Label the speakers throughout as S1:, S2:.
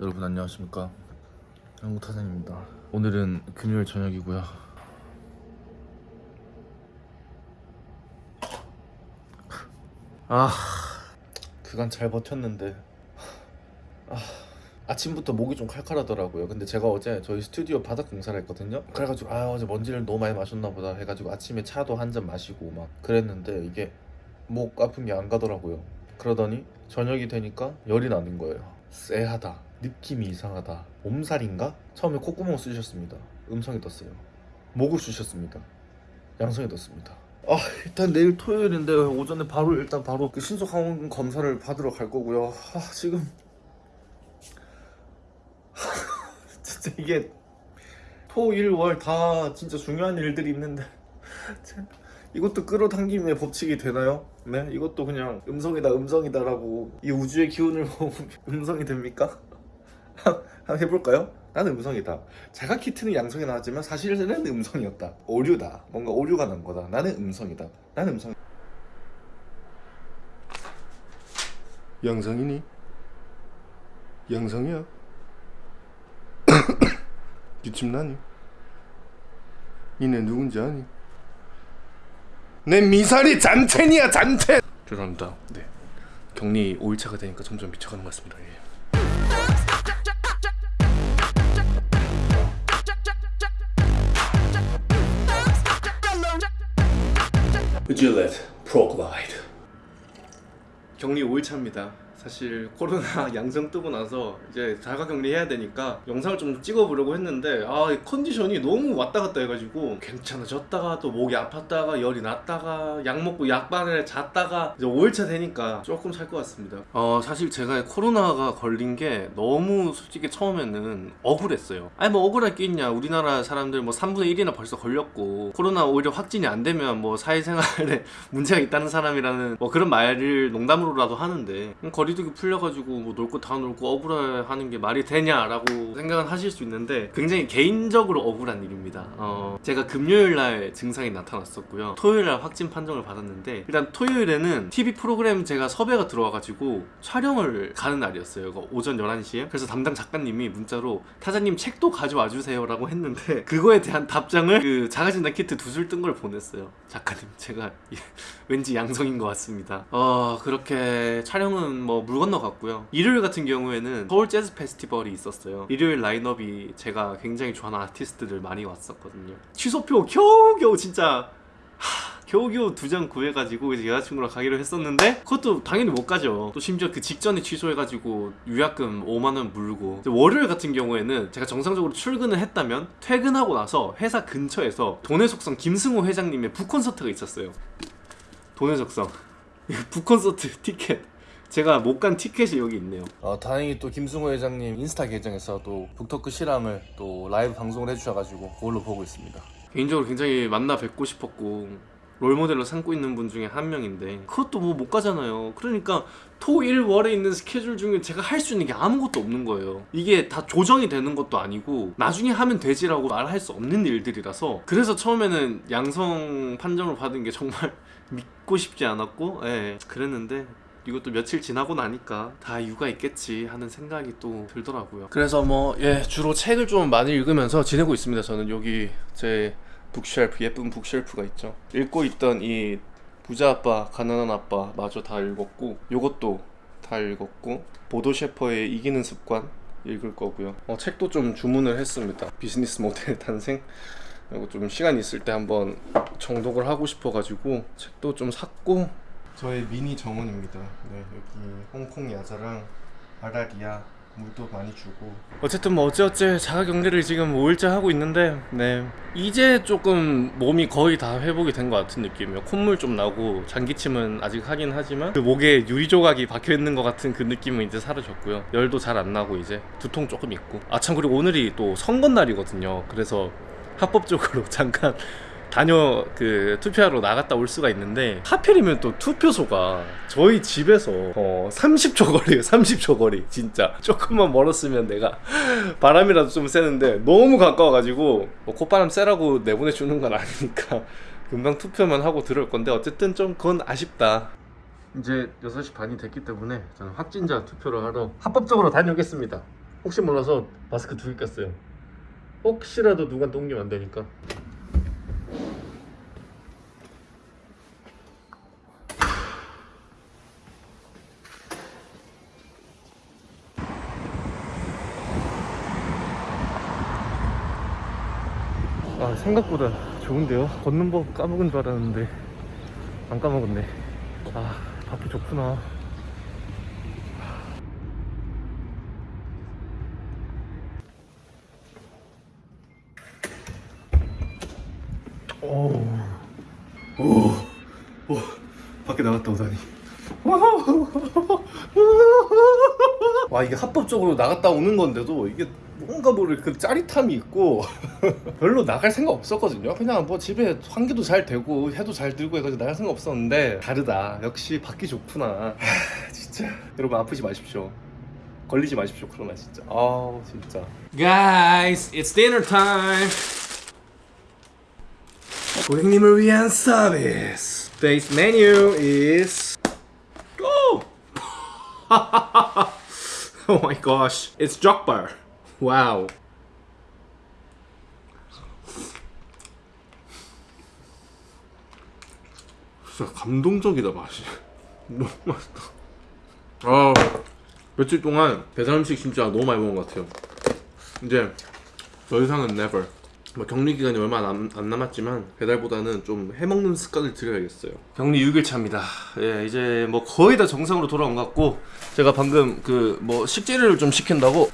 S1: 여러분 안녕하십니까? 한국타산입니다. 오늘은 금요일 저녁이고요. 아 그간 잘 버텼는데. 아, 아침부터 목이 좀 칼칼하더라고요. 근데 제가 어제 저희 스튜디오 바닥 공사를 했거든요. 그래가지고 아 어제 먼지를 너무 많이 마셨나 보다 해가지고 아침에 차도 한 잔 마시고 막 그랬는데 이게 목 아픈 게 안 가더라고요. 그러더니 저녁이 되니까 열이 나는 거예요. 쎄하다 느낌이 이상하다 몸살인가? 처음에 콧구멍 쑤셨습니다 음성이 떴어요 목을 쑤셨습니다 양성이 떴습니다 아 일단 내일 토요일인데 오전에 바로 일단 바로 그 신속항원 검사를 받으러 갈 거고요 아 지금 진짜 이게 토 일 월 다 진짜 중요한 일들이 있는데 참, 이것도 끌어당김의 법칙이 되나요? 네 이것도 그냥 음성이다 음성이다 라고 이 우주의 기운을 모으면 음성이 됩니까? 한번 해볼까요? 나는 음성이다 자가 키트는 양성이 나왔지만 사실은 음성이었다 오류다 뭔가 오류가 난 거다 나는 음성이다 나는 음성
S2: 양성이니? 양성이야? 기침 나니? 니네 누군지 아니? 내 미사리 잔첸이야 잔첸! 죄송합니다 네 격리 5일차가 되니까 점점 미쳐가는 것 같습니다 예. Gillette Pro Glide 격리 5일차입니다 사실 코로나 양성 뜨고 나서 이제 자가격리 해야 되니까 영상을 좀 찍어보려고 했는데 아이 컨디션이 너무 왔다 갔다 해가지고 괜찮아졌다가 또 목이 아팠다가 열이 났다가 약 먹고 약반을 잤다가 이제 5일차 되니까 조금 살 것 같습니다. 어 사실 제가 코로나가 걸린 게 너무 솔직히 처음에는 억울했어요. 아니 뭐 억울할 게 있냐. 우리나라 사람들 뭐 3분의 1이나 벌써 걸렸고 코로나 오히려 확진이 안 되면 뭐 사회생활에 문제가 있다는 사람이라는 뭐 그런 말을 농담으로라도 하는데 음, 거리 두기 풀려가지고 뭐 놀고 다 놀고 억울해하는 게 말이 되냐라고 생각은 하실 수 있는데 굉장히 개인적으로 억울한 일입니다. 어, 제가 금요일날 증상이 나타났었고요. 토요일날 확진 판정을 받았는데 일단 토요일에는 TV 프로그램 제가 섭외가 들어와가지고 촬영을 가는 날이었어요. 오전 11시에. 그래서 담당 작가님이 문자로 타자님 책도 가져와 주세요 라고 했는데 그거에 대한 답장을 그 자가진단 키트 두 줄 뜬 걸 보냈어요. 작가님 제가 왠지 양성인 것 같습니다. 어 그렇게 촬영은 뭐 물 건너갔고요. 일요일 같은 경우에는 서울 재즈 페스티벌이 있었어요. 일요일 라인업이 제가 굉장히 좋아하는 아티스트들 많이 왔었거든요. 취소표 겨우겨우 진짜 하, 겨우겨우 두 장 구해가지고 이제 여자친구랑 가기로 했었는데 그것도 당연히 못 가죠. 또 심지어 그 직전에 취소해가지고 유약금 5만원 물고. 월요일 같은 경우에는 제가 정상적으로 출근을 했다면 퇴근하고 나서 회사 근처에서 돈의 속성 김승호 회장님의 북콘서트가 있었어요 돈의 속성. 북콘서트 티켓. 제가 못 간 티켓이 여기 있네요. 어, 다행히 또 김승호 회장님 인스타 계정에서 또 북토크 실황을 또 라이브 방송을 해주셔가지고 그걸로 보고 있습니다. 개인적으로 굉장히 만나 뵙고 싶었고 롤모델로 삼고 있는 분 중에 한 명인데 그것도 뭐 못 가잖아요. 그러니까 토, 일, 월에 있는 스케줄 중에 제가 할 수 있는 게 아무것도 없는 거예요. 이게 다 조정이 되는 것도 아니고 나중에 하면 되지라고 말할 수 없는 일들이라서 그래서 처음에는 양성 판정을 받은 게 정말 믿고 싶지 않았고 예 그랬는데 이것도 며칠 지나고 나니까 다 이유가 있겠지 하는 생각이 또 들더라고요. 그래서 뭐 예 주로 책을 좀 많이 읽으면서 지내고 있습니다 저는. 여기 제 북쉘프 예쁜 북쉘프가 있죠. 읽고 있던 이 부자 아빠 가난한 아빠 마저 다 읽었고 요것도 다 읽었고 보도 셰퍼의 이기는 습관 읽을 거고요. 어, 책도 좀 주문을 했습니다. 비즈니스 모델 탄생? 이거 좀 시간 있을 때 한번 정독을 하고 싶어 가지고 책도 좀 샀고 저의 미니 정원입니다. 네 여기 홍콩 야자랑 아라리아 물도 많이 주고. 어쨌든 뭐 어찌어찌 자가격리를 지금 5일째 하고 있는데 네. 이제 조금 몸이 거의 다 회복이 된 것 같은 느낌이에요. 콧물 좀 나고 장기침은 아직 하긴 하지만 그 목에 유리 조각이 박혀있는 것 같은 그 느낌은 이제 사라졌고요. 열도 잘 안 나고 이제 두통 조금 있고. 아 참 그리고 오늘이 또 선거날이거든요. 그래서 합법적으로 잠깐 다녀 그 투표하러 나갔다 올 수가 있는데 하필이면 또 투표소가 저희 집에서 어 30초 거리에요 30초 거리 진짜 조금만 멀었으면 내가 바람이라도 좀 쐬는데 너무 가까워가지고 뭐 콧바람 쐬라고 내보내주는 건 아니니까 금방 투표만 하고 들어올 건데 어쨌든 좀 그건 아쉽다 이제 6시 반이 됐기 때문에 저는 확진자 투표를 하러 합법적으로 다녀오겠습니다
S1: 혹시 몰라서 마스크 두 개 꼈어요. 혹시라도 누가 옮기면 안 되니까. 아 생각보다 좋은데요? 걷는 법 까먹은 줄 알았는데 안 까먹었네. 아 밖이 좋구나. 오, 오, 오, 밖에 나갔다 오다니. 와 이게 합법적으로 나갔다 오는 건데도 이게 뭔가 모를 그 짜릿함이 있고 별로 나갈 생각 없었거든요. 그냥 뭐 집에 환기도 잘 되고 해도 잘 들고 해가지고 나갈 생각 없었는데 다르다. 역시 밖이 좋구나. 하, 진짜 여러분 아프지 마십시오. 걸리지 마십시오 코로나 진짜. 아우 진짜.
S2: Guys, it's dinner time. 고객님을 위한 서비스. Today's menu is. Oh! oh my gosh, it's 족 발. Wow. 진짜 감동적이다 맛이. 너무 맛있다. 아 며칠 동안 배달 음식 진짜 너무 많이 먹은 것 같아요. 이제 더 이상은 never. 뭐 격리 기간이 얼마 안, 안 남았지만 배달보다는 좀 해먹는 습관을 들여야겠어요. 격리 6일 차입니다. 예, 이제 뭐 거의 다 정상으로 돌아온 것 같고 제가 방금 그 뭐 식재료를 좀 시킨다고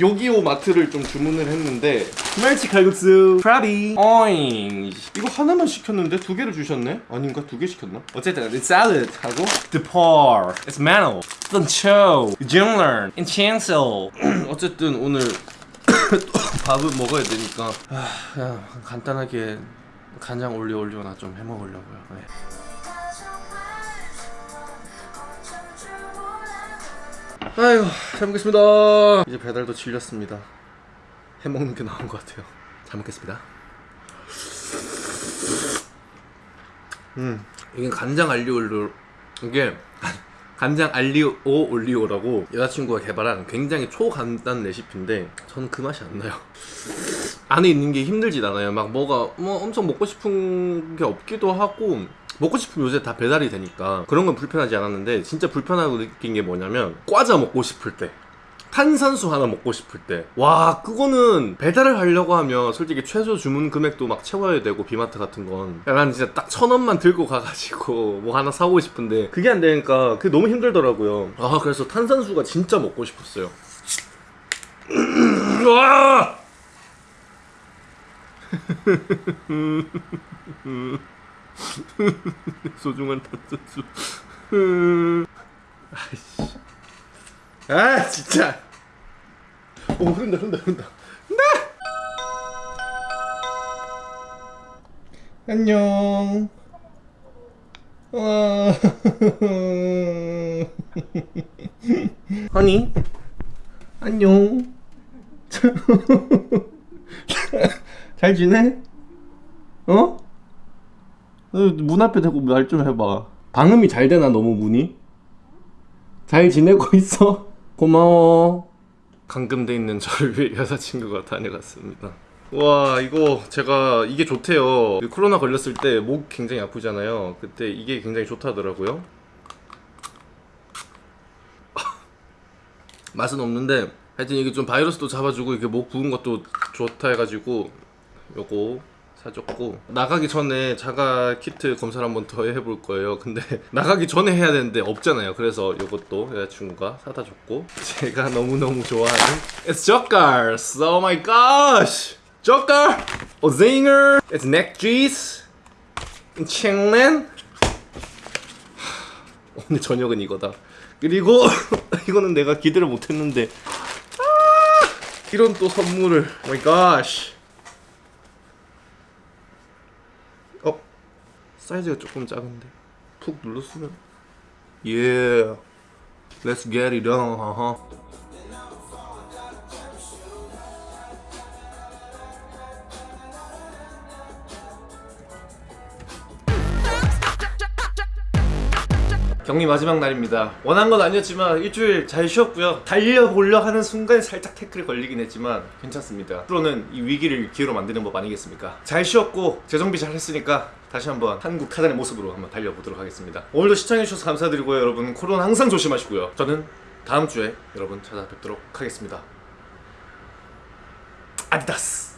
S2: 요기요 마트를 좀 주문을 했는데 멸치 칼국수 프라비 어잉. 이거 하나만 시켰는데 두 개를 주셨네? 아닌가? 두 개 시켰나? 어쨌든 it's salad 하고 the par it's mango the chow jungler and chancel 어쨌든 오늘 또 밥을 먹어야 되니까. 아, 그냥 간단하게 간장 올려 올려나 좀 해먹으려고요. 네. 아유 잘 먹겠습니다. 이제 배달도 질렸습니다. 해먹는 게 나은 것 같아요. 잘 먹겠습니다. 음 이게 간장 알리오 올리오 이게 간장 알리오 올리오라고 여자친구가 개발한 굉장히 초간단 레시피인데 저는 그 맛이 안 나요. 안에 있는 게 힘들진 않아요. 막 뭐가 뭐 엄청 먹고 싶은 게 없기도 하고 먹고 싶으면 요새 다 배달이 되니까 그런 건 불편하지 않았는데 진짜 불편하고 느낀 게 뭐냐면 과자 먹고 싶을 때 탄산수 하나 먹고 싶을 때. 와 그거는 배달을 하려고 하면 솔직히 최소 주문 금액도 막 채워야 되고 비마트 같은 건. 난 진짜 딱 천 원만 들고 가가지고 뭐 하나 사오고 싶은데 그게 안 되니까 그게 너무 힘들더라고요. 아 그래서 탄산수가 진짜 먹고 싶었어요. 와 소중한 탄산수. 아이씨. 아 진짜. 오 흐른다 흐른다 흐른다 네! 안녕. 와. 허니. 안녕. 잘 지내? 어? 문 앞에 대고 말 좀 해봐 방음이 잘 되나 너무 문이? 잘 지내고 있어? 고마워. 감금돼 있는 저를 위해 여자친구가 다녀갔습니다. 와 이거 제가 이게 좋대요. 코로나 걸렸을 때 목 굉장히 아프잖아요. 그때 이게 굉장히 좋다더라고요. 맛은 없는데 하여튼 이게 좀 바이러스도 잡아주고 이게 목 부은 것도 좋다 해가지고 요거 사줬고 나가기 전에 자가 키트 검사를 한번 더 해볼 거예요. 근데 나가기 전에 해야 되는데 없잖아요. 그래서 이것도 여자친구가 사다 줬고 제가 너무너무 좋아하는 It's Jokers Oh my gosh! Joker! A zinger! It's neck cheese 챈렌 오늘 저녁은 이거다. 그리고 이거는 내가 기대를 못했는데. 아, 이런 또 선물을. Oh my gosh! 어? 사이즈가 조금 작은데 푹 눌렀으면 Yeah Let's get it on 격리 마지막 날입니다. 원한 건 아니었지만 일주일 잘 쉬었고요. 달려보려 하는 순간 살짝 태클이 걸리긴 했지만 괜찮습니다. 프로는 이 위기를 기회로 만드는 법 아니겠습니까? 잘 쉬었고 재정비 잘 했으니까 다시 한번 한국 카단의 모습으로 한번 달려보도록 하겠습니다. 오늘도 시청해주셔서 감사드리고요. 여러분 코로나 항상 조심하시고요. 저는 다음 주에 여러분 찾아뵙도록 하겠습니다. 아디다스